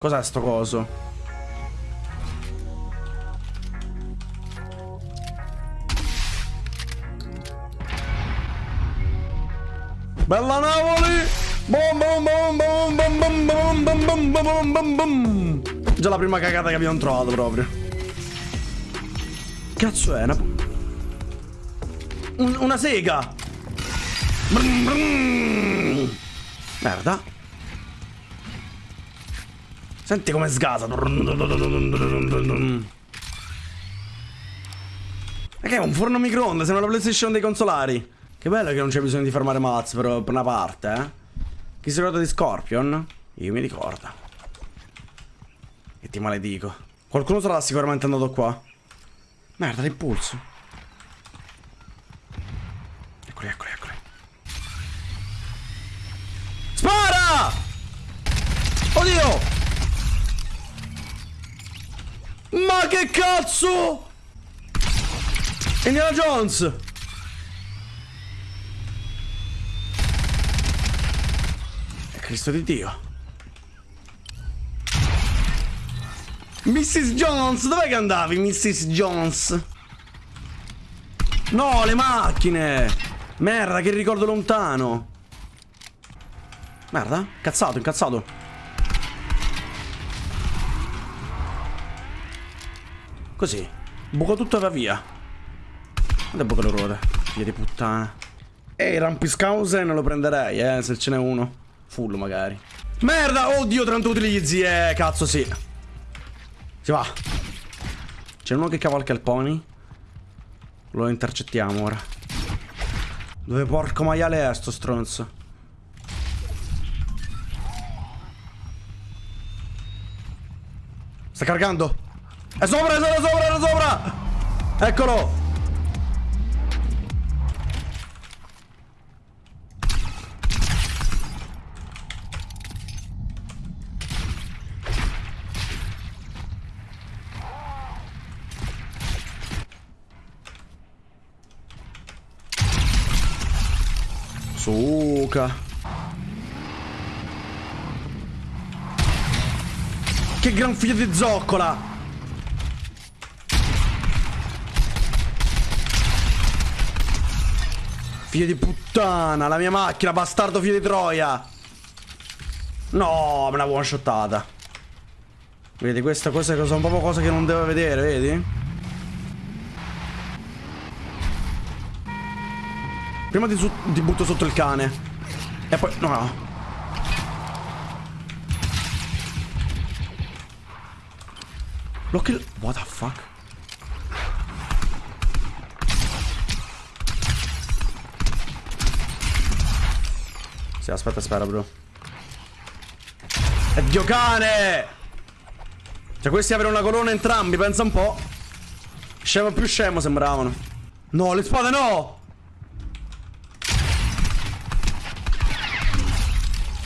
Cos'è sto coso? Bella Napoli! Bom bom bom bom bom bom bom bom bom bom bom bom Già la prima cagata che abbiamo trovato proprio. Cazzo è? Una, Un- una sega! Brum, brum. Merda. Senti come sgasa. Che è un forno microonde? Sembra la PlayStation dei consolari. Che bello che non c'è bisogno di fermare per, per una parte, eh. Chi si ricorda di Scorpion? Io mi ricordo. E ti maledico. Qualcuno sarà sicuramente andato qua. Merda, l'impulso. Eccoli, eccoli, eccoli. Spara! Oddio! Ma che cazzo? Indiana Jones! Cristo di Dio. Mrs. Jones, dov'è che andavi, Mrs. Jones? No, le macchine! Merda, che ricordo lontano. Merda, cazzato, incazzato. Così. Buco tutto e va via. Guarda buco le ruote. Figlia di puttana. Ehi, Rampiskausen lo prenderei, eh, se ce n'è uno. Full magari. Merda! Oddio, 30 utilizzi, eh, cazzo sì. Si va. C'è uno che cavalca il pony. Lo intercettiamo ora. Dove porco maiale è sto stronzo? Sta caricando. È sopra, è sopra, è sopra, è sopra. Eccolo. Suca. Che gran figlio di zoccola. Figlio di puttana, la mia macchina, bastardo figlio di troia. No, me l'ha one shottata. Vedi, questa, questa sono proprio cose che non devo vedere, vedi? Prima ti, ti butto sotto il cane. E poi... No, no. Look il... What the fuck? Sì, aspetta, spera, bro. E Dio cane! Cioè, questi avevano una colonna entrambi, pensa un po'. Scemo più scemo sembravano. No, le spade no!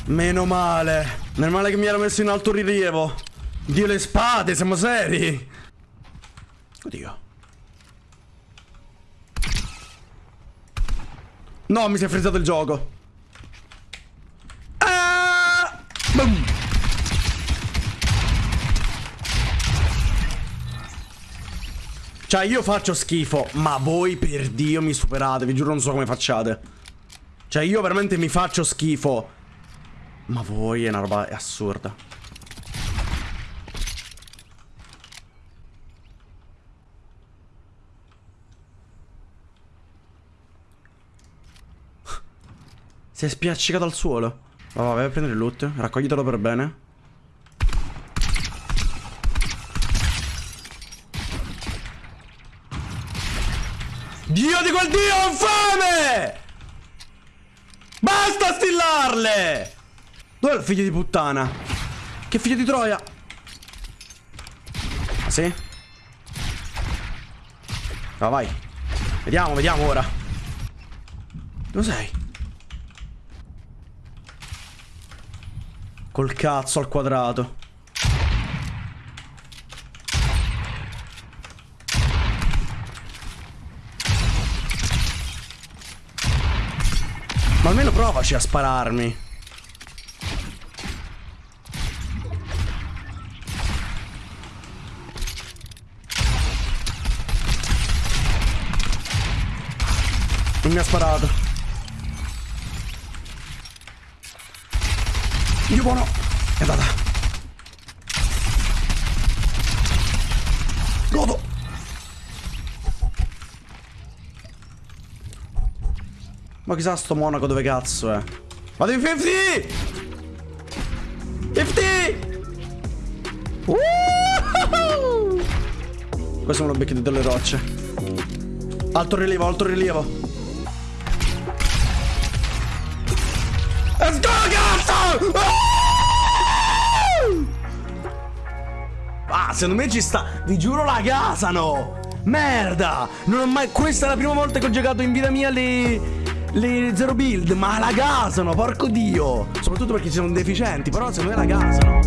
Meno male. Meno male che mi ero messo in alto rilievo. Dio le spade, siamo seri. Oddio. No, mi si è frizzato il gioco. Ah! Boom. Cioè, io faccio schifo, ma voi per Dio mi superate. Vi giuro non so come facciate. Cioè, io veramente mi faccio schifo. Ma voi è una roba è assurda. Si è spiaccicato al suolo. Va, va, vai a prendere il loot. Raccoglitelo per bene. Dio di quel dio infame! Basta stillarle! Dov'è il figlio di puttana? Che figlio di troia? Ah, sì? Va, vai. Vediamo, vediamo ora. Dove sei? Col cazzo al quadrato. Ma almeno provaci a spararmi. Non mi ha sparato. Dio buono. È andata. Godo. Ma chissà sto monaco dove cazzo è. Vado in 50! 50! Uh! Questo me lo becchi delle rocce. Alto rilievo, alto rilievo. Let's go, cazzo! Ah, secondo me ci sta. Vi giuro la gasano. Merda! Non ho mai. Questa è la prima volta che ho giocato in vita mia le. Le zero build, ma la gasano, porco dio! Soprattutto perché sono deficienti, però secondo me la gasano.